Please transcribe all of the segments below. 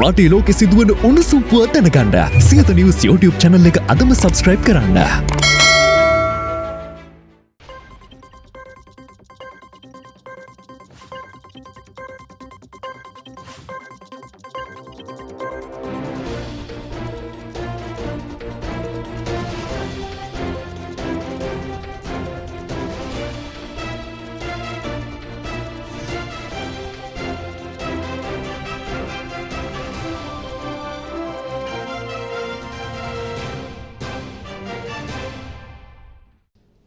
රටේ ලෝකෙ සිදුවන උණුසුම් පුවත් දැනගන්න සියත නිවස් YouTube channel එක අදම subscribe කරන්න.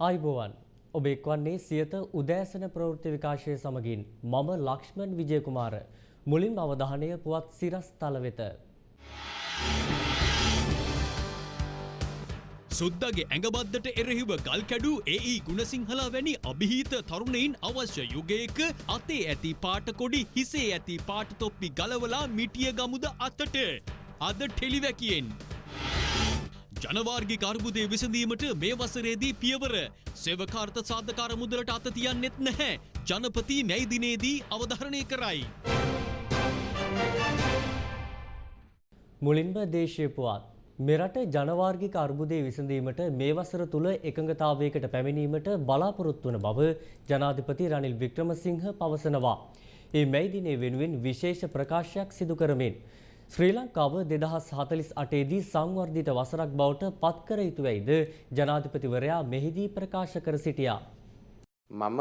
ආයිබෝවන් ඔබ එක්වන්නේ සියත උදෑසන ප්‍රවෘත්ති විකාශය සමගින් මම ලක්ෂ්මන් විජයකුමාර මුලින් අවධානය පුවත් සිරස් තල වෙත. සුද්දගේ ඇඟබද්දට එරෙහිව ගල් කැඩූ ඒ ගුණසිංහලා වැනි අභිහිත තරුණයින් අවශ්‍ය යුගයක අතේ ඇති පාටකොඩි හිසේ ඇති පාටතොප්පි ගලවලා මිටිය ගමුද අතට අද ටෙලිවැකියෙන්. ජනවාර්ගි කර්බුදය විසඳීමට මේ වසරේදී පියවර සෙවකාර්ත සාධකාර මුදලට අත තියන්නෙත් නැහැ ජනපති මැයිදිනේදී අවධරණය කරයි. මුලින්ම දේශය පුවත්. මෙරට ජනවාර්ගික අර්බුදය විසඳීමට මේ වසර තුළ එකඟතාවයකට පැමිණීමට බලාපොරොත්තු වන බව ජනාධිපති රනිල් වික්‍රමසිංහ පවසනවා. ඒ මැයිදිනේ වෙනුවෙන් විශේෂ ප්‍රකාශයක් සිදු කරමින්. ශ්‍රී ලංකාව දෙදහස් හතලිස් අටේදී සංවර්ධිත වසරක් බවට පත්කර යුතුවැයිද ජනාධිපතිවරයා මෙහිදී ප්‍රකාශ කර සිටියා. මම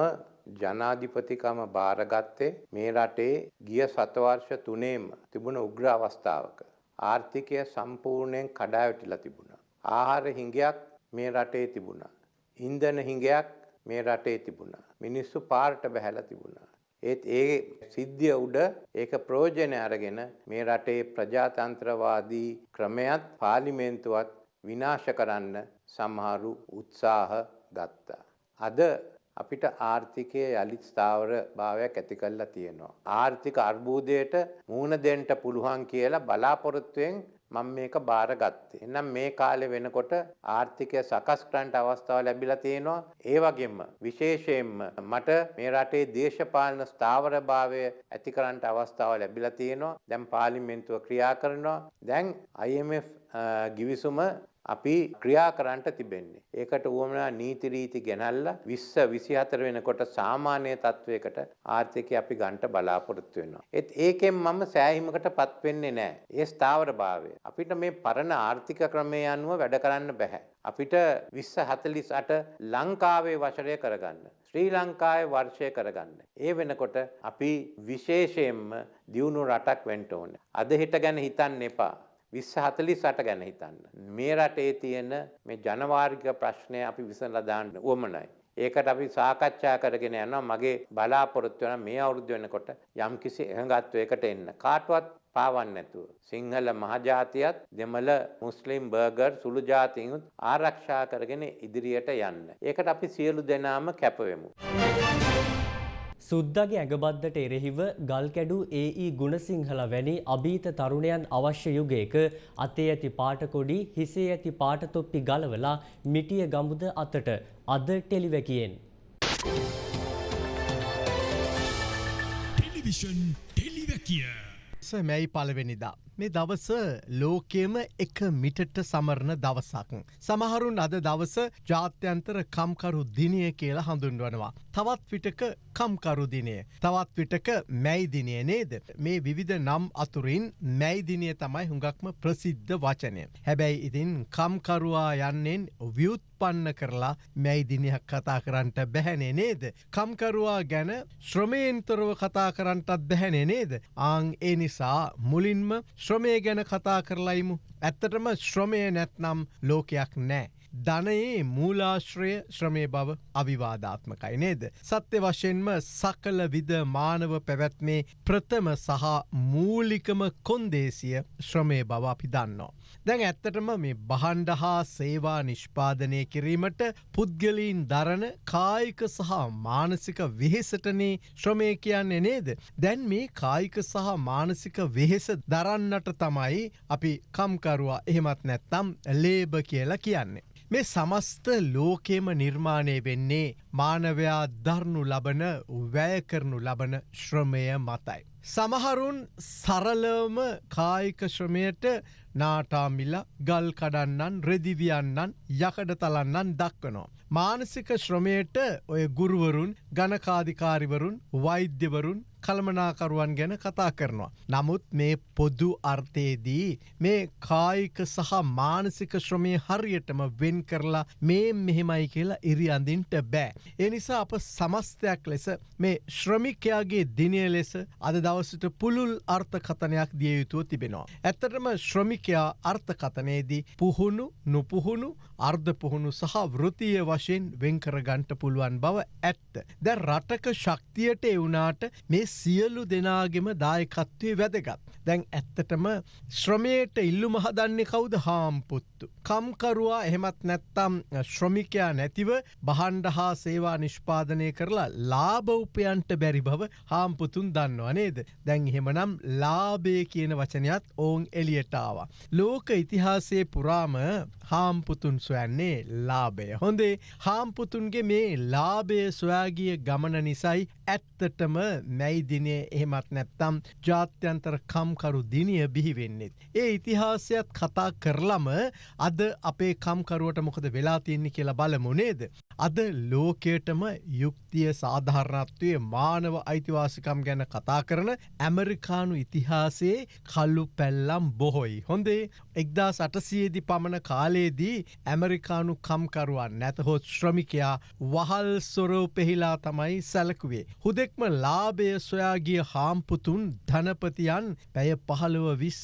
ජනාධිපතිකම භාරගත්තේ මේ රටේ ගිය සතවර්ෂ තුනේම තිබුණ උග්‍ර අවස්ථාවක. ආර්ථිකය සම්පූර්ණයෙන් කඩාවැටිලා තිබුණා. ආහාර හිඟයක් මේ රටේ තිබුණා. ඉන්ධන හිඟයක් මේ රටේ තිබුණා. මිනිස්සු පාරට බැහැලා තිබුණා. ඒත් ඒ සිද්ධිය උඩ ඒක ප්‍රයෝජන අරගෙන මේ රටේ ප්‍රජාතන්ත්‍රවාදී ක්‍රමයක් පාර්ලිමේන්තුවත් විනාශ කරන්න සමහරු උත්සාහ ගත්තා. අද අපිට ආර්ථිකය යළිත් ස්ථාවර භාවයක් ඇති කරලා තියෙනවා. ආර්ථික අර්බුදයට මුහුණ දෙන්න පුළුවන් කියලා බලාපොරොත්තුවෙන් මම මේක බාරගත්තේ. එහෙනම් මේ කාලේ වෙනකොට ආර්ථිකය සකස් කරන්න අවස්ථාව ලැබිලා තියෙනවා. ඒ වගේම විශේෂයෙන්ම මට මේ රටේ දේශපාලන ස්ථාවරභාවය ඇති කරන්න අවස්ථාව ලැබිලා තියෙනවා. දැන් පාර්ලිමේන්තුව ක්‍රියා කරනවා. දැන් IMF ගිවිසුම අපි ක්‍රියා කරන්නට තිබෙන්නේ. ඒකට උවමනා නීති රීති ගෙනල්ලා 20 24 වෙනකොට සාමාන්‍ය තත්වයකට ආර්ථිකය අපි ගන්නට බලාපොරොත්තු වෙනවා. ඒත් ඒකෙන් මම සෑහීමකටපත් වෙන්නේ නැහැ. ඒ ස්ථාවරභාවය. අපිට මේ පරණ ආර්ථික ක්‍රමය අනුව වැඩ කරන්න බෑ. අපිට 2048 ලංකාවේ වසරය කරගන්න. ශ්‍රී ලංකාවේ වර්ෂය කරගන්න. ඒ වෙනකොට අපි විශේෂයෙන්ම දියුණු රටක් වෙන්න ඕනේ. අද හිට ගැන හිතන්න එපා. විස්ස හතලිස් අට ගැන හිතන්න. මේ රටේ තියෙන මේ ජනවාර්ගික ප්‍රශ්නය අපි විසඳලා දාන්න උවමනයි. ඒකට අපි සාකච්ඡා කරගෙන යනවා මගේ බලාපොරොත්තු වෙන මේ අවුරුදු වෙනකොට යම්කිසි එකඟත්වයකට එන්න. කාටවත් පාවන්න නැතුව. සිංහල මහජාතියත් දෙමළ මුස්ලිම් බර්ගර් සුළු ජාතීන්ුත් ආරක්ෂා කරගෙන ඉදිරියට යන්න. ඒකට අපි සියලු දෙනාම කැපවෙමු. සුද්දගේ ඇඟබද්දට එරෙහිව ගල් කැඩු ඒ ගුණසිංහල වැනි අභීත තරුණයන් අවශ්‍ය යුගයක අතේ ඇති පාටකොඩි හිසේ ඇති පාටතොප්පි ගලවලා මිටිය ගමුද අතට අද ටෙලිවැකියෙන්. ටෙලිවිෂන් ටෙලිවැකිය. මැයි පලවෙනිදා. මේ දවස ලෝකයම එක මිටට සමරණ දවසක්. සමහරුන් අද දවස ජාත්‍යන්තර කම්කරු දිනය කියලා හඳුන්වනවා. තවත් විටක කම්කරු දිනය. තවත් විටක මැයිදිනය නේද. මේ විවිධ නම් අතුරින් මැයිදිනය තමයි හුඟක්ම ප්‍රසිද්ධ වචනය. හැබැයි ඉතින් කම්කරුවා යන්නෙන් ව්‍යුත්පන්න කරලා මැයිදිනයක් කතා කරන්නට බැහැනේ නේද. කම්කරුවා ගැන ශ්‍රමයෙන්තොරව කතා කරන්නටත් බැහැනේ නේද. ආං ඒ නිසා මුලින්ම ශ්‍රමය ගැන කතා කරලයිමු. ඇත්තටම ශ්‍රමය නැත්නම් ලෝකයක් නෑ. ධනයේ මූලාශ්‍රය ශ්‍රමය බව අවිවාධාත්මකයි නේද. සත්‍ය වශයෙන්ම සකල විද මානව පැවැත්මේ ප්‍රථම සහ මූලිකම කොන්දේසිය ශ්‍රමය බව අපි දන්නවා. දැන් ඇත්තටම මේ බහන්ඩ හා සේවා නිෂ්පාදනය කිරීමට පුද්ගලීන් දරන කායික සහ මානසික වෙහෙසටනේ ශ්‍රමය කියන්නේ නේද. දැන් මේ කායික සහ මානසික වෙහෙස දරන්නට තමයි අපි කම්කරුවා එහෙමත් නැත්තම් ලේබ කියලා කියන්නේ. මේ සමස්ත ලෝකෙම නිර්මාණය වෙන්නේ මානවයා දරනු ලබන වැය කරනු ලබන ශ්‍රමය මතයි. සමහරුන් සරලවම කායික ශ්‍රමයට නාටාමිල ගල් කඩන්නන් රෙදිවියන්නන් යකඩ තලන්නන් දක්වනවා. මානසික ශ්‍රමයට ඔය ගුරුවරුන් ගණකාධිකාරිවරුන් වෛද්‍යවරුන් කළමනාකරුවන් ගැන කතා කරනවා. නමුත් මේ පොදු අර්ථයේදී මේ කායික සහ මානසික ශ්‍රමය හරියටම වෙන් කරලා මේ මෙහෙමයි කියලා ඉරි අඳින්ට බෑ. ඒ නිසා අප සමස්තයක් ලෙස මේ ශ්‍රමිකයාගේ දිනය ලෙස අද දවසට පුළුල් අර්ථකතනයක් දිය යුතුව තිබෙනවා. ඇත්තටම ශ්‍රමිකයා අර්ථකතනයේදී පුහුණු නොපුහුණු අර්ධ පුහුණු සහ වෘතිය වශයෙන් වෙන්කරගන්ට පුළුවන් බව ඇත්ත. දැ රටක ශක්තියට එවුනාට මේ සියලු දෙනාගෙම දායකත්වය වැදගත්. දැන් ඇත්තටම ශ්‍රමයට ඉල්ලු මහදන්නේ කවුද හාම්පුත්තු. කම්කරුවා එහෙමත් නැත්තම් ශ්‍රමිකයා නැතිව බහන්ඩ හා සේවා නිෂ්පාදනය කරලා ලාබෞපයන්ට බැරි බව හාම්පුතුන් දන්නවා නේද. දැන් එහෙමනම් ලාබේ කියන වචනයත් ඔවුන් එලියටාව. ලෝක ඉතිහාසයේ පුරාම හාම්පුතුන් සොයන්නේ ලාබය. හොඳේ හාම්පුතුන්ගේ මේ ලාබය සොයාගිය ගමන නිසයි ඇත්තටම මැයි දිනේ එහෙමත් නැත්තම් ජාත්‍යන්තර කම්කරු දිනිය බිහිවෙන්නෙත්. ඒ ඉතිහාසයත් කතා කරලම අද අපේ කම්කරුවට මොකද වෙලා තියන්නේ කියලා බලමුණේද. අද ලෝකයටම යුක්තිය සාධාරණත්වය මානව අයිතිවාසිකම් ගැන කතා කරන ඇමරිකානු ඉතිහාසයේ කල්ලු පැල්ලම් බොහොයි. හොඳේ එක්දා සටසියේදි පමණ කාලයේදී ඇමරිකානු කම්කරුවන් නැතහොත් ශ්‍රමිකයා වහල් සොරෝ පෙහිලා තමයි සැලකුවේ. හුදෙක්ම ලාබය සොයාගිය හාම්පුතුන් ධනපතියන් පැය පහළුව විස්ස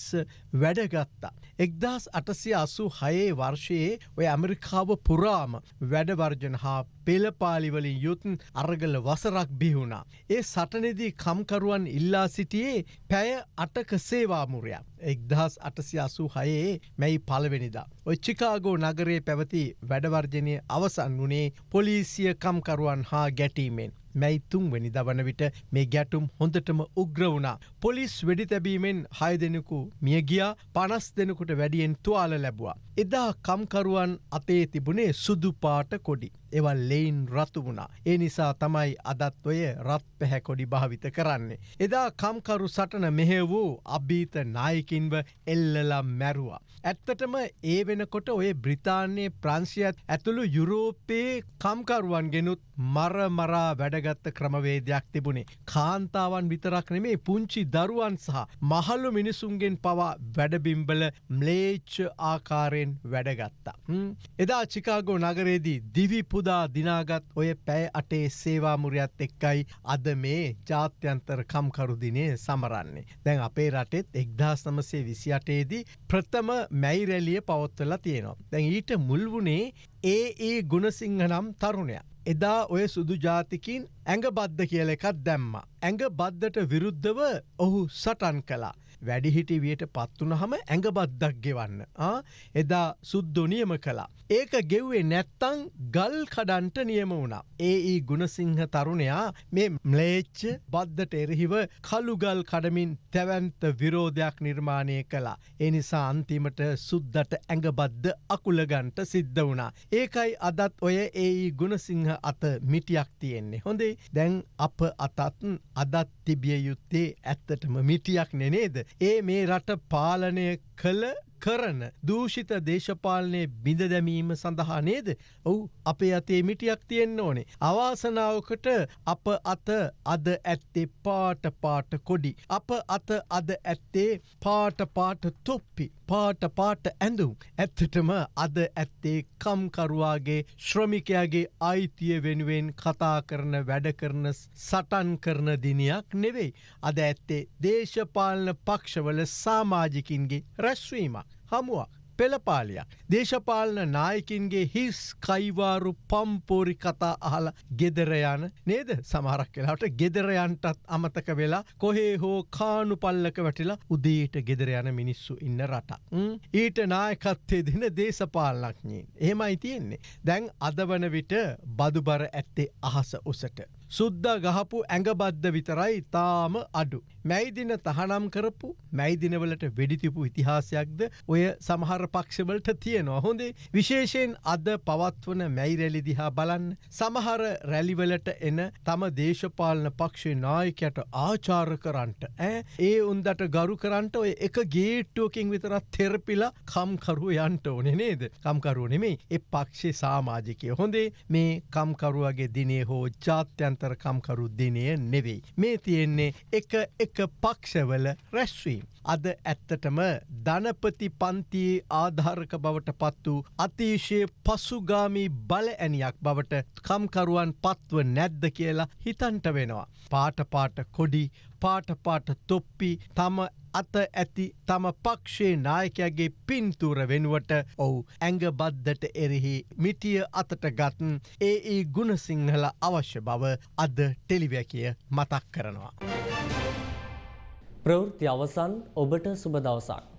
වැඩගත්තා. එක්දස් අටසිය අසු හයේ වර්ෂයේ ඔය ඇමරිකාව පුරාම වැඩවර්ජන හා පෙළපාලිවලින් යුතුන් අරගල වසරක් බිහුණා. ඒ සටනෙදී කම්කරුවන් ඉල්ලා සිටියේ පැය අටක සේවාමුරයක්. එක්දහස් අටසි අසු හයේ මැයි පලවෙනිදා. ඔය චිකාගෝ නගරේ පැවති වැඩවර්ජනය අවසන් වනේ පොලිසිය කම්කරුවන් හා ගැටීමෙන්. මැයි තුන්වැනි දවන විට මේ ගැටුම් හොඳටම උග්‍ර වුණා. පොලිස් වෙඩි තැබීමෙන් හය දෙනෙකු මියගියා පනස් දෙනෙකුට වැඩියෙන් තුවාල ලැබවා. එදා කම්කරුවන් අතේ තිබුණේ සුදු පාට කොඩි. එවල් ලෙයින් රතු වුණා. ඒ නිසා තමයි අදත්වය රත් පැහැකොඩි භාවිත කරන්නේ. එදා කම්කරු සටන මෙහෙ වූ අභීත නායකින්ව එල්ලලා මැරුවා. ඇත්තටම ඒ වෙනකොට ඔය බ්‍රිතාන්‍යයේ ප්‍රංශයත් ඇතුළු යුරෝපයේ කම්කරුවන් ගෙනුත් මරමරා වැඩගත්ත ක්‍රමවේදයක් තිබුණේ. කාන්තාවන් විතරක් නෙමේ පුංචි දරුවන් සහ මහල්ලු මිනිසුන්ගෙන් පවා වැඩබිම්බල ම්ලේච්ච ආකාරයෙන් වැඩගත්තා. එදා චිකාගෝ නගරේදී දිවිපුදා දිනාගත් ඔය පැය අටේ සේවාමුරයත් එක්කයි අද මේ ජාත්‍යන්තර කම්කරුදිනේ සමරන්නේ. දැන් අපේ රටෙත් එක්දස් නමසේ විසි අටේදී ප්‍රථම මැයිරැලිය පවත්වලා තියෙනවා. දැන් ඊට මුල්වුණේ ඒ ඒ ගුණසිංහ නම් තරුණයක්. එදා ඔය සුදු ජාතිකින් ඇඟ බද්ධ කියල එකත් දැම්ම. ඇඟ බද්ධට විරුද්ධව ඔහු සටන් කලා. වැඩිහිටි වියට පත්වනහම ඇඟ බද්දක් ගෙවන්න. එදා සුද්දො නියම කලා. ඒක ගෙව්වේ නැත්තං ගල් කඩන්ට නියම වුණා. ඒ ඒ ගුණසිංහ තරුණයා මේ ම්ලේච්ච බද්ධට එරහිව කළුගල් කඩමින් තැවන්ත විරෝධයක් නිර්මාණය කලා. එනිසා අන්තිමට සුද්දට ඇඟබද්ද අකුලගන්ට සිද්ධ වුණා. ඒකයි අදත් ඔය ඒ ගුණසිංහ අත මිටියක් තියෙන්නේ. හොඳේ දැන් අප අතත්න් අදත් තිබිය යුත්තේ ඇත්තටම මිටියක් නෙනේද. ඒ මේ රට පාලනය කළ කරන දූෂිත දේශපාලනය බිඳ දැමීම සඳහා නේද ඔවු අපේ අතේ මිටියක් තියෙන්න්න ඕනේ. අවාසනාවකට අප අත අද ඇත්තේ පාට පාට කොඩි. අප අත අද ඇත්තේ පාට පාට තොප්පි. පාට පාට ඇඳුම්. ඇත්තටම අද ඇත්තේ කම්කරුවාගේ ශ්‍රමිකයාගේ අයිතිය වෙනුවෙන් කතා කරන වැඩ කරන සටන් කරන දිනයක් නෙවෙයි. අද ඇත්තේ දේශපාලන පක්ෂවල සාමාජිකින්ගේ රැස්වීමක්. හමුවක්. පෙළපාලියක්. දේශපාලන නායකින්ගේ හිස් කයිවාරු පම්පෝරි කතා අහල ගෙදරයන නේද සමහරක් කියලාට ගෙදරයන්ටත් අමතක වෙලා කොහේ හෝ කානු පල්ලක වැටිලා උදේට ගෙදරයන මිනිස්සු ඉන්න රට. ඊට නායකත්තේ දෙන දේශපාලනක්ඥීන්. එහෙමයි තියෙන්නේ. දැන් අදවන විට බදුබර ඇත්තේ අහස උසට. සුද්ද ගහපු ඇඟබද්ද විතරයි තාම අඩු. මැයිදින තහනම් කරපු මැයිදිනවලට වෙඩිතිපු ඉතිහාසයක්ද ඔය සමහර පක්ෂවලට තියෙනවා. හොඳේ විශේෂයෙන් අද පවත්වන මැයි රැලි දිහා බලන්න. සමහර රැලිවලට එන තම දේශපාලන පක්ෂේ නායකයට ආචාර කරන්ට ඇ ඒ උන්දට ගරු කරන්ට ඔය එක ගේට්ටුවකින් විතරත් තෙරපිලා කම්කරුව යන්ට ඕනෙ නේද? කම්කරුව නෙමේ එ පක්ෂේ සාමාජිකය. හොඳේ මේ කම්කරුවගේ දිනේ හෝ ජාත්‍යන්තර කම්කරු දිනය නෙවෙයි. මේ තියෙන්නේ එක එක පක්ෂවල රැස්වීම්. අද ඇත්තටම ධනපති පන්තියේ ආධාරක බවට පත් වූ අතිශය පසුගාමී බල ඇනියක් බවට කම්කරුවන් පත්ව නැද්ද කියලා හිතන්ට වෙනවා. පාටපාට කොඩි පාටපාට තොප්පි තම අත ඇති තම පක්ෂේ නායකයාගේ පින්තූර වෙනුවට ඔවු ඇඟ බද්දට එරෙහි මිටිය අතට ගත්න් ඒ ඒ ගුණසිංහල අවශ්‍ය බව අද ටෙලිවැකිය මතක් කරනවා. ප්‍රවෘත්ති අවසන් ඔබට සුබ දවසක්.